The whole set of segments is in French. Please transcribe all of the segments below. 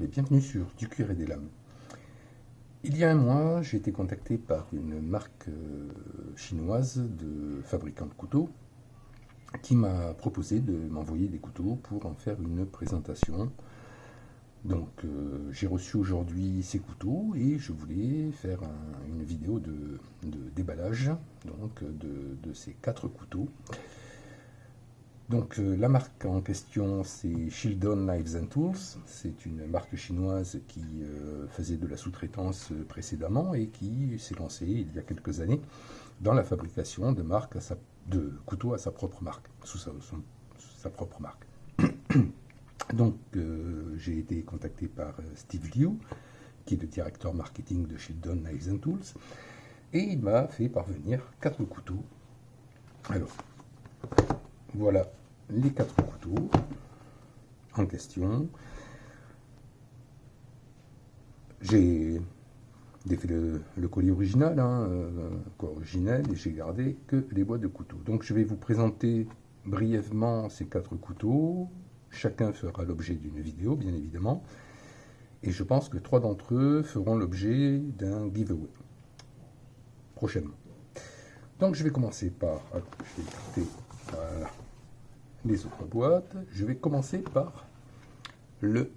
Et bienvenue sur Du cuir et des lames. Il y a un mois, j'ai été contacté par une marque euh, chinoise de fabricants de couteaux qui m'a proposé de m'envoyer des couteaux pour en faire une présentation. Donc euh, j'ai reçu aujourd'hui ces couteaux et je voulais faire une vidéo de, déballage donc, de, ces quatre couteaux. Donc euh, la marque en question c'est Shieldon Knives and Tools, c'est une marque chinoise qui euh, faisait de la sous-traitance précédemment et qui s'est lancée il y a quelques années dans la fabrication de, couteaux à sa propre marque. Donc euh, j'ai été contacté par Steve Liu, qui est le directeur marketing de Shieldon Knives and Tools, et il m'a fait parvenir quatre couteaux. Alors, voilà les quatre couteaux en question. J'ai défait le, colis original, hein, euh, et j'ai gardé que les boîtes de couteaux. Donc je vais vous présenter brièvement ces quatre couteaux. Chacun fera l'objet d'une vidéo, bien évidemment. Et je pense que trois d'entre eux feront l'objet d'un giveaway prochainement. Donc je vais commencer par... les autres boîtes. Je vais commencer par le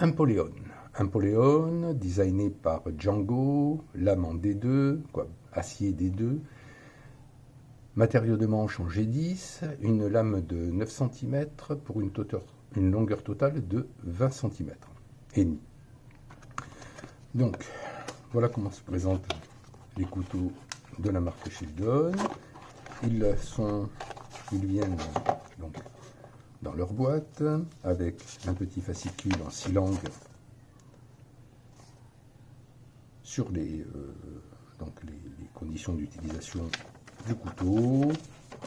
Empoleon. Empoleon, designé par Django, lame en D2, quoi, acier D2, matériau de manche en G10, une lame de 9 cm pour une, longueur totale de 20 cm et demi. Donc, voilà comment se présentent les couteaux de la marque Shieldon. Ils sont ils viennent donc dans leur boîte avec un petit fascicule en six langues sur les, euh, donc les, conditions d'utilisation du couteau,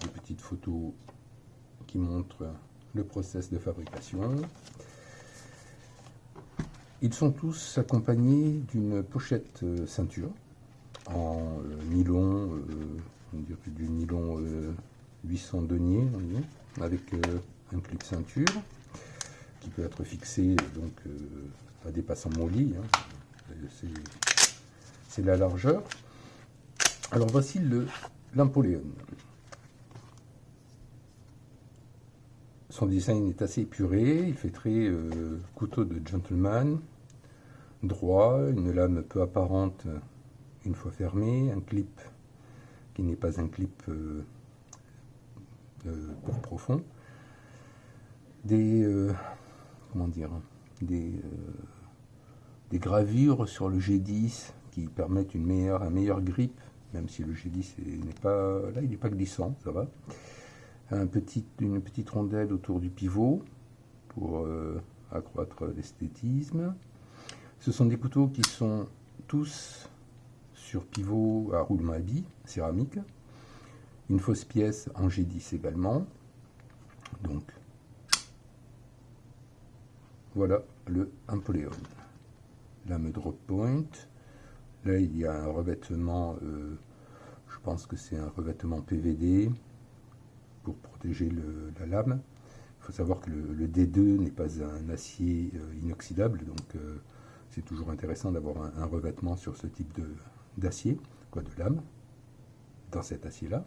des petites photos qui montrent le process de fabrication. Ils sont tous accompagnés d'une pochette euh, ceinture en euh, nylon, du nylon 800 deniers avec euh, un clip ceinture qui peut être fixé donc euh, à dépassant mon lit. Hein. C'est la largeur. Alors voici le l'Empoléon. Son design est assez épuré, il fait très euh, couteau de gentleman, droit, une lame peu apparente une fois fermée, un clip qui n'est pas un clip pour profond, des euh, euh, des gravures sur le G10 qui permettent une meilleure, un meilleur grip, même si le G10 n'est pas là, il n'est pas glissant, ça va. Un petit, une petite rondelle autour du pivot pour euh, accroître l'esthétisme. Ce sont des couteaux qui sont tous sur pivot à roulement à billes, céramique une fausse pièce en G10 également. Donc, voilà le Empoleon. Lame drop point. Là, il y a un revêtement, euh, je pense que c'est un revêtement PVD pour protéger la lame. Il faut savoir que le, D2 n'est pas un acier euh, inoxydable, donc euh, c'est toujours intéressant d'avoir un, un, revêtement sur ce type d'acier, quoi, de lame, dans cet acier-là.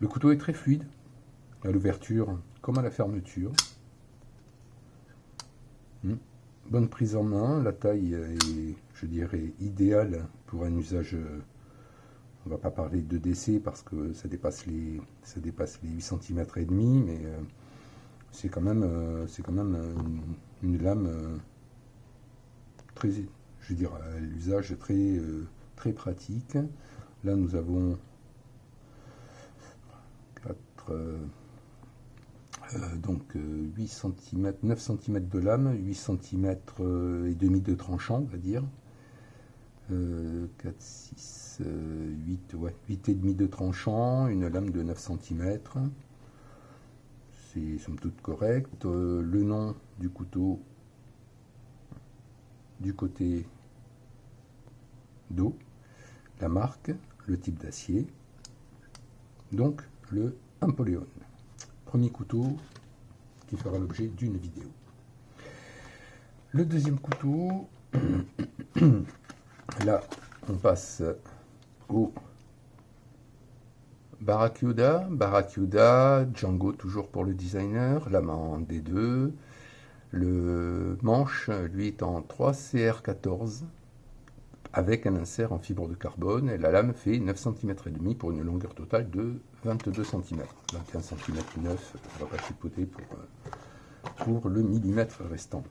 Le couteau est très fluide, à l'ouverture comme à la fermeture. Hmm. Bonne prise en main, la taille est, je dirais, idéale pour un usage, on va pas parler de décès parce que ça dépasse les, ça dépasse les 8 cm et demi, mais euh, c'est quand même, euh, c'est quand même une, lame euh, très, je dire, l'usage très, très pratique. Là, nous avons donc 8 cm, 9 cm de lame, 8 cm et demi de tranchant, on va dire. 4, 6, 8, ouais, 8 et demi de tranchant, une lame de 9 cm. C'est somme toute correct. Euh, le nom du couteau du côté dos, la marque, le type d'acier, donc le Empoleon. Premier couteau qui fera l'objet d'une vidéo. Le deuxième couteau, là, on passe au Barracuda, Barracuda, Django toujours pour le designer, la main D2, le manche, lui, est en 3CR14 avec un insert en fibre de carbone et la lame fait 9 cm et demi pour une longueur totale de 22 cm. 21 cm 9, on va pas chipoter pour, euh, pour le millimètre restant.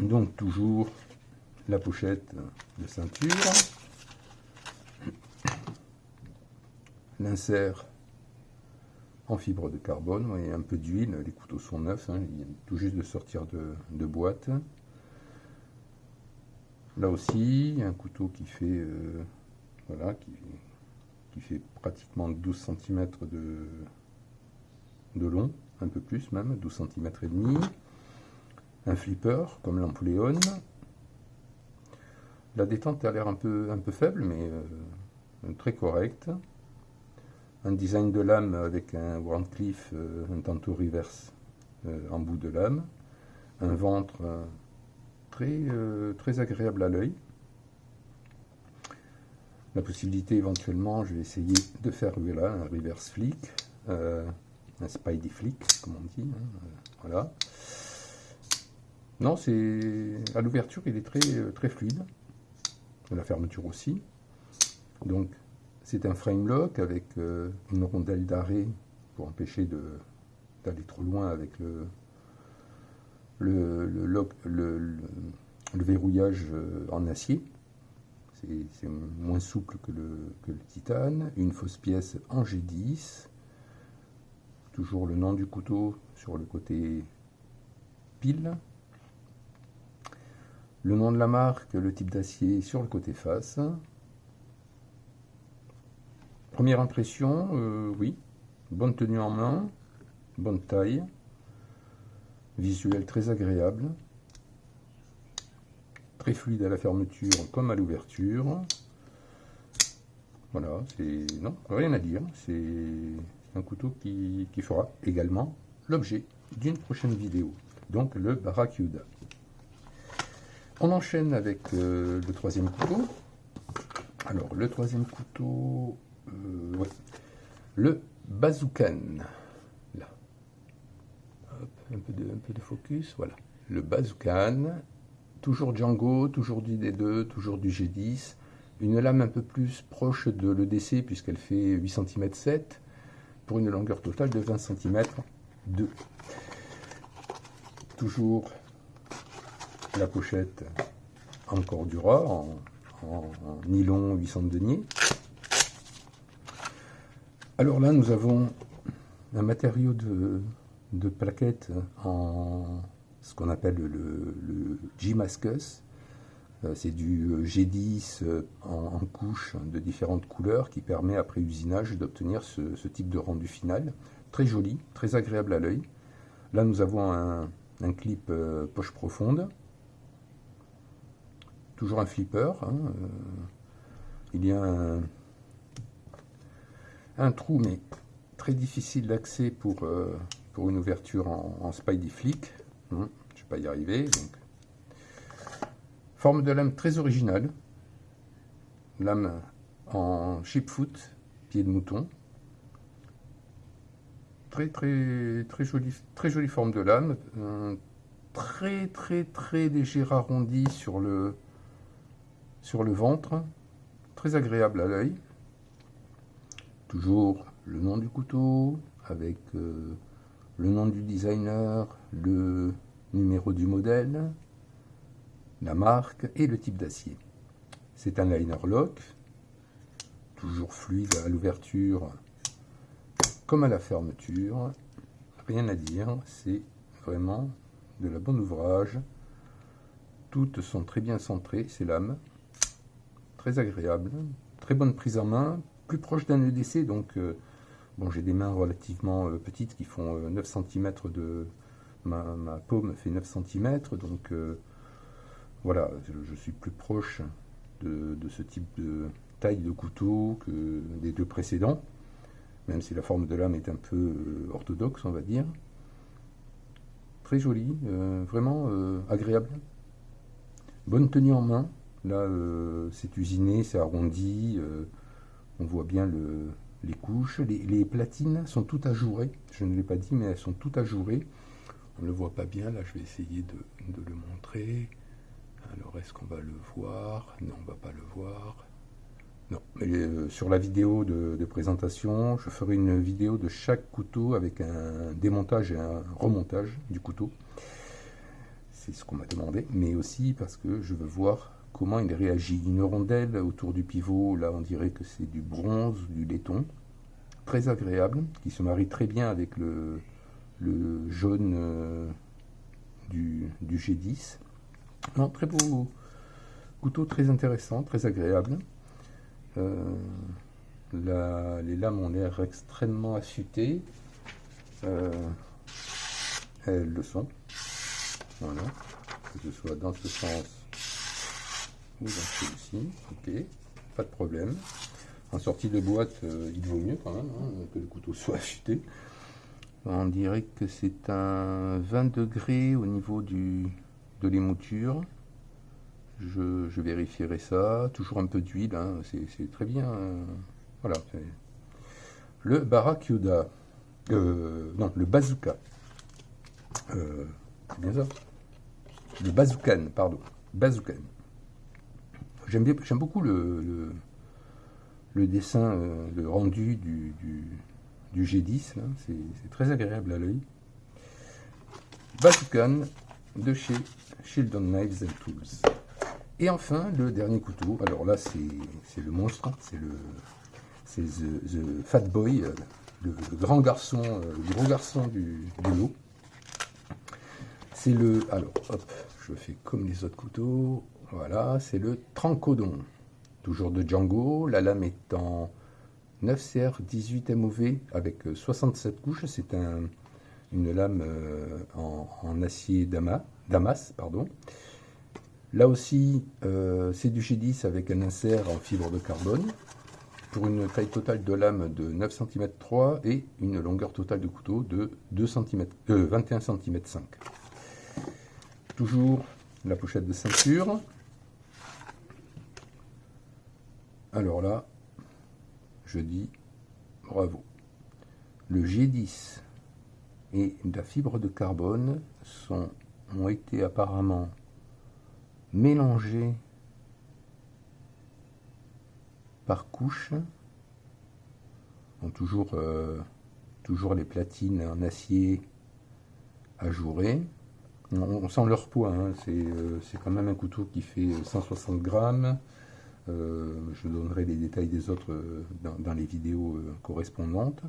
Donc toujours la pochette de ceinture, l'insert en fibre de carbone, et un peu d'huile, les couteaux sont neufs, hein, il tout juste de sortir de, boîte. Là aussi, un couteau qui fait, euh, voilà, qui, fait pratiquement 12 cm de, long, un peu plus même, 12 cm et demi. Un flipper, comme l'Ampléon. La détente a l'air un peu, faible, mais euh, très correcte un design de lame avec un Warncliffe, euh, un tantôt reverse euh, en bout de lame, un ventre euh, très, très agréable à l'œil. La possibilité éventuellement, je vais essayer de faire un reverse flick, un spidey flick, comme on dit. Hein, voilà. Non, c'est à l'ouverture, il est très, très fluide. La fermeture aussi. Donc, c'est un frame lock avec euh, une rondelle d'arrêt pour empêcher d'aller trop loin avec le, le, verrouillage euh, en acier. C'est moins souple que le, titane. Une fausse pièce en G10. Toujours le nom du couteau sur le côté pile. Le nom de la marque, le type d'acier sur le côté face. Première impression, euh, oui, bonne tenue en main, bonne taille, visuel très agréable, très fluide à la fermeture comme à l'ouverture. Voilà, c'est non, rien à dire, c'est un couteau qui, fera également l'objet d'une prochaine vidéo, donc le Barracuda. On enchaîne avec euh, le troisième couteau. Alors, le troisième couteau, euh, le bazookan. Un, peu de, focus. Voilà. Le bazookan. Toujours Django, toujours du D2, toujours du G10. Une lame un peu plus proche de l'EDC puisqu'elle fait 8 cm 7 pour une longueur totale de 20 cm 2. Toujours la pochette encore du en, en, nylon 800 deniers. Alors là, nous avons un matériau de, de plaquettes en ce qu'on appelle le, G-Mascus. Euh, c'est du G10 euh, en, couches de différentes couleurs qui permet après usinage d'obtenir ce, type de rendu final. Très joli, très agréable à l'œil. Là nous avons un, clip euh, poche profonde. Toujours un flipper. Hein, il y a un, trou, mais très difficile d'accès pour, euh, pour une ouverture en, spidey flick. Hum, je ne vais pas y arriver. Donc. Forme de lame très originale. Lame en chipfoot, pied de mouton. Très très très jolie, très jolie forme de lame. très très très léger arrondi sur le, sur le ventre. Très agréable à l'œil. Toujours le nom du couteau, avec euh, le nom du designer, le numéro du modèle, la marque et le type d'acier. C'est un liner lock, toujours fluide à l'ouverture comme à la fermeture. Rien à dire, c'est vraiment de la bonne ouvrage. Toutes sont très bien centrées, ces lames. Très agréable, très bonne prise en main, plus proche d'un EDC, donc euh, bon, j'ai des mains relativement euh, petites qui font 9 euh, cm de... Ma, paume fait 9 cm, donc voilà, je, suis plus proche de, ce type de taille de couteau que des deux précédents, même si la forme de lame est un peu orthodoxe, on va dire. Très joli, vraiment agréable. Bonne tenue en main. Là, c'est usiné, c'est arrondi. on voit bien le, les couches. Les, platines sont toutes ajourées. Je ne l'ai pas dit, mais elles sont toutes ajourées. On ne le voit pas bien. Là, je vais essayer de, le montrer. Alors, est-ce qu'on va le voir? Non, on ne va pas le voir. Non, mais euh, sur la vidéo de, présentation, je ferai une vidéo de chaque couteau avec un démontage et un remontage du couteau. C'est ce qu'on m'a demandé, mais aussi parce que je veux voir comment il réagit. Une rondelle autour du pivot, là on dirait que c'est du bronze, du laiton, très agréable, qui se marie très bien avec le, jaune euh, du, du G10. Non, très beau couteau, très intéressant, très agréable. Euh, les lames ont l'air extrêmement affûtées. Euh, elles le sont. Voilà. Que ce soit dans ce sens Ok. Pas de problème. En sortie de boîte, euh, il vaut mieux quand même hein, que le couteau soit affûté. On dirait que c'est un 20 degrés au niveau de l'émouture. Je, vérifierai ça. Toujours un peu d'huile, hein, c'est très bien. Hein. Voilà. Le Barakuda. Euh, non, le bazooka. Euh, c'est bien ça Le bazookan, pardon. Bazookan. J'aime beaucoup le, le, dessin, euh, le rendu du, du, G10. C'est très agréable à l'œil. Bazookan de chez Shieldon Knives and Tools. Et enfin, le dernier couteau. Alors là, c'est le monstre. C'est le the, Fat Boy, euh, le, grand garçon, euh, le gros garçon du, lot. C'est le... Alors, hop, je fais comme les autres couteaux. Voilà, c'est le Trancodon. Toujours de Django. La lame est en 9CR 18 MOV avec 67 euh, couches. C'est un, une lame en, acier damas, damas. Là aussi, euh, c'est du G10 avec un insert en fibre de carbone pour une taille totale de lame de 9 cm 3 et une longueur totale de couteau de 2 cm, 21 cm 5. Toujours la pochette de ceinture. Alors là, je dis bravo. Le G10 et la fibre de carbone ont été apparemment mélangés par couche. toujours, euh, toujours les platines en acier ajourées. On, sent leur poids, hein. euh, c'est quand même un couteau qui fait 160 grammes. Euh, je donnerai les détails des autres dans, dans, les vidéos correspondantes.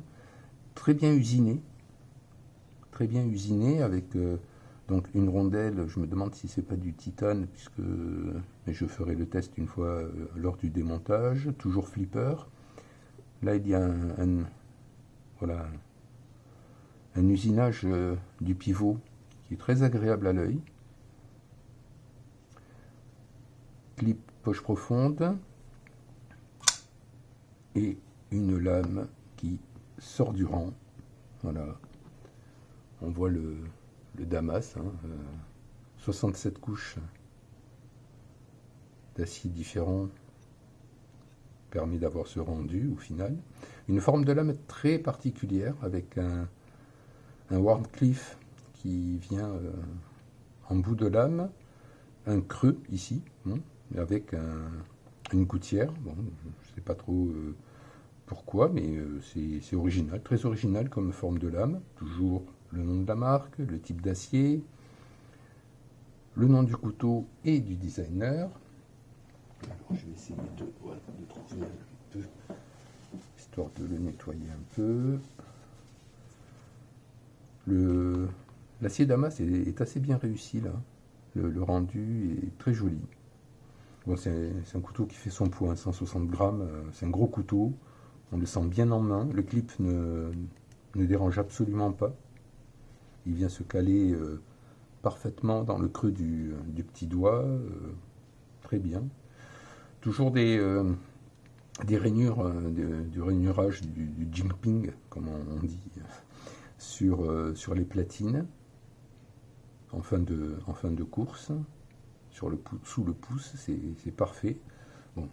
Très bien usiné, très bien usiné avec donc une rondelle, je me demande si c'est pas du titane, puisque mais je ferai le test une fois euh, lors du démontage. Toujours flipper. Là, il y a un, voilà, un usinage euh, du pivot qui est très agréable à l'œil. Clip poche profonde et une lame qui sort du rang. Voilà. On voit le, Damas, 67 hein, euh, couches d'acier différents permet d'avoir ce rendu au final. Une forme de lame très particulière avec un, un Warncliffe qui vient euh, en bout de lame, un creux ici, hein, avec une gouttière. Bon, je ne sais pas trop euh, pourquoi, mais c'est original, très original comme forme de lame. Toujours le nom de la marque, le type d'acier, le nom du couteau et du designer. Alors, je vais essayer de, trouver un peu, histoire de le nettoyer un peu. L'acier Damas est, assez bien réussi là. Le, rendu est très joli. C'est un couteau qui fait son poids, 160 grammes. Euh, c'est un gros couteau. On le sent bien en main. Le clip ne, dérange absolument pas il vient se caler euh, parfaitement dans le creux du, petit doigt, euh, très bien. Toujours des, rainures, du rainurage du, du comme on dit, sur, les platines en fin de course. Sur le sous le pouce, c'est parfait.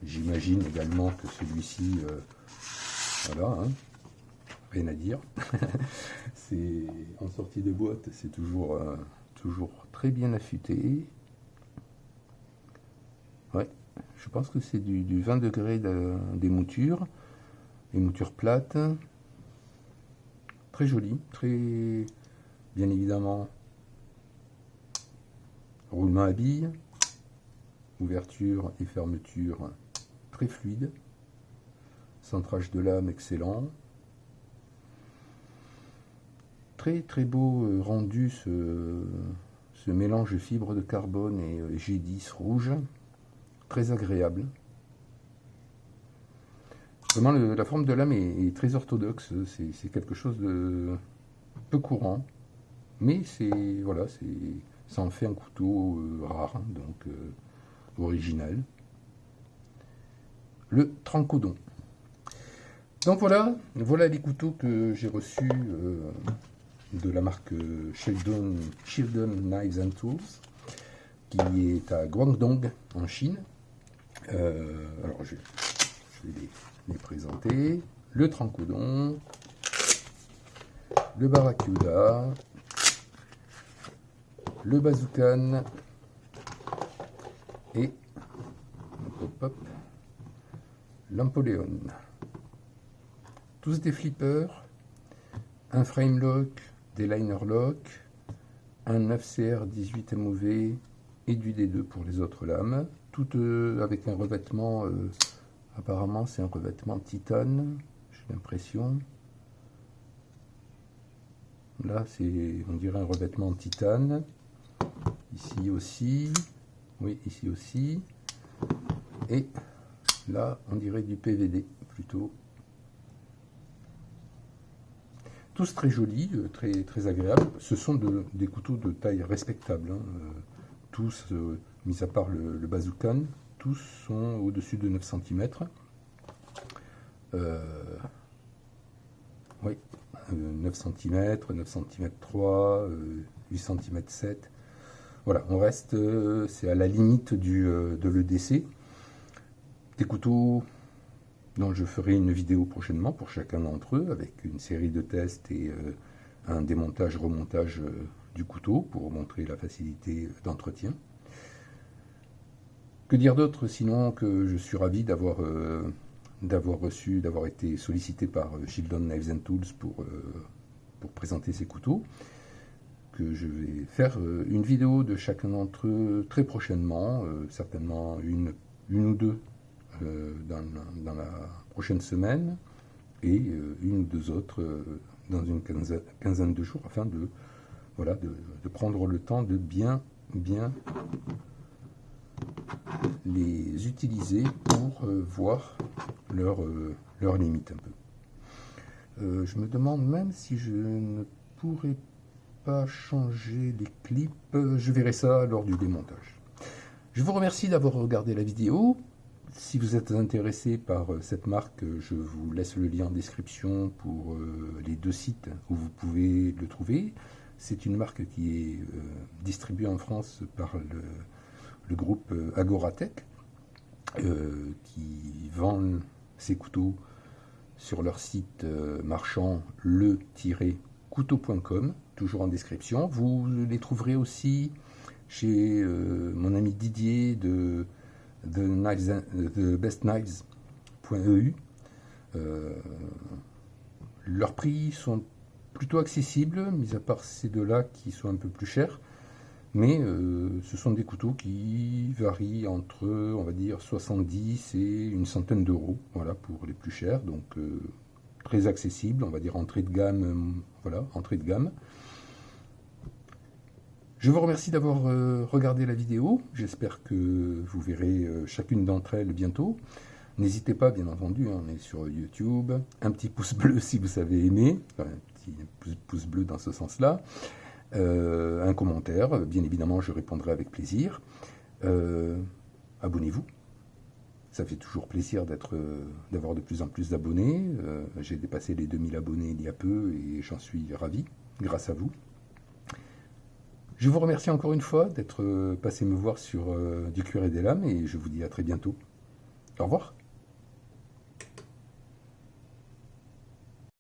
J'imagine également que celui-ci, voilà, hein, rien à dire. c'est en sortie de boîte, c'est toujours, toujours très bien affûté. Ouais, je pense que c'est du, 20 degrés des moutures, les moutures plates. Très joli, très bien évidemment roulement à billes, ouverture et fermeture très fluide, centrage de lame excellent, très très beau euh, rendu ce, ce mélange fibre de carbone et euh, G10 rouge, très agréable. Vraiment, la forme de lame est, très orthodoxe. C'est quelque chose de peu courant, mais c'est voilà, ça en fait un couteau euh, rare, donc original. Le trancodon. Donc voilà, voilà les couteaux que j'ai reçus euh, de la marque Sheldon, Sheldon Knives and Tools, qui est à Guangdong en Chine. alors je, vais les présenter. Le Trancodon, le Barracuda, le Bazookan et l'Ampoléon. Tous des flippers, un frame lock, des liner lock, un 9CR 18 MOV et du D2 pour les autres lames, toutes euh, avec un revêtement euh, Apparemment, c'est un revêtement titane, j'ai l'impression. Là, c'est, on dirait un revêtement titane. Ici aussi. Oui, ici aussi. Et là, on dirait du PVD plutôt. Tous très jolis, euh, très, très agréables. Ce sont des couteaux de taille respectable. Hein. Euh, tous, euh, mis à part le, le bazookan, tous sont au-dessus de 9 cm. Oui, 9 cm, 9 cm 3, 8 cm 7. Voilà, on reste, euh, c'est à la limite euh, de l'EDC. Des couteaux dont je ferai une vidéo prochainement pour chacun d'entre eux, avec une série de tests et un démontage-remontage du couteau pour montrer la facilité d'entretien. Que dire d'autre sinon que je suis ravi d'avoir euh, reçu, d'avoir été sollicité par euh, Shieldon Knives and Tools pour, euh, pour présenter ces couteaux. Que je vais faire une vidéo de chacun d'entre eux très prochainement, certainement une, une ou deux dans, dans, la prochaine semaine et une ou deux autres dans une quinzaine, de jours afin de, voilà, de, prendre le temps de bien, bien les utiliser pour euh, voir leurs leur euh, limites un peu. Euh, je me demande même si je ne pourrais changer les clips. Je verrai ça lors du démontage. Je vous remercie d'avoir regardé la vidéo. Si vous êtes intéressé par cette marque, je vous laisse le lien en description pour les deux sites où vous pouvez le trouver. C'est une marque qui est distribuée en France par le, groupe euh, Agoratech, euh, qui vend ses couteaux sur leur site euh, marchand le-couteau.com, toujours en description. Vous les trouverez aussi chez mon ami Didier de, de, bestknives.eu. leurs prix sont plutôt accessibles, mis à part ces deux-là qui sont un peu plus chers. Mais euh, ce sont des couteaux qui varient entre, on va dire, 70 et une centaine d'euros, voilà, pour les plus chers. Donc euh, très accessible, on va dire entrée de gamme, euh, voilà, entrée de gamme. Je vous remercie d'avoir regardé la vidéo. J'espère que vous verrez chacune d'entre elles bientôt. N'hésitez pas, bien entendu, hein, on est sur YouTube. Un petit pouce bleu si vous avez aimé, un petit pouce bleu dans ce sens-là. Euh, un commentaire, bien évidemment je répondrai avec plaisir. Euh, abonnez-vous, ça fait toujours plaisir euh, d'avoir de plus en plus d'abonnés. J'ai dépassé les 2000 abonnés il y a peu et j'en suis ravi, grâce à vous. Je vous remercie encore une fois d'être passé me voir sur du cuir et des lames et je vous dis à très bientôt. Au revoir.